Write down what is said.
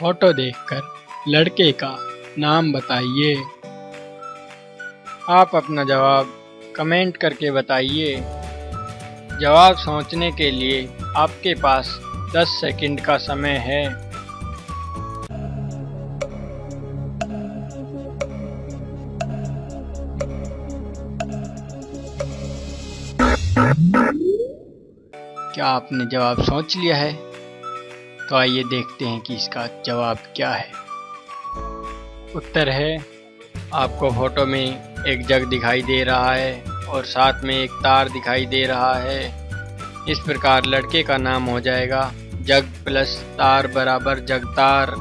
Photo देखकर लड़के का नाम बताइए। आप अपना जवाब कमेंट करके बताइए। जवाब सोचने के लिए आपके पास 10 सेकंड का समय है। क्या आपने जवाब सोच लिया है? तो आइए देखते हैं कि इसका जवाब क्या है। उत्तर है, आपको फ़ोटो में एक जग दिखाई दे रहा है और साथ में एक तार दिखाई दे रहा है। इस प्रकार लड़के का नाम हो जाएगा जग प्लस तार बराबर जगतार।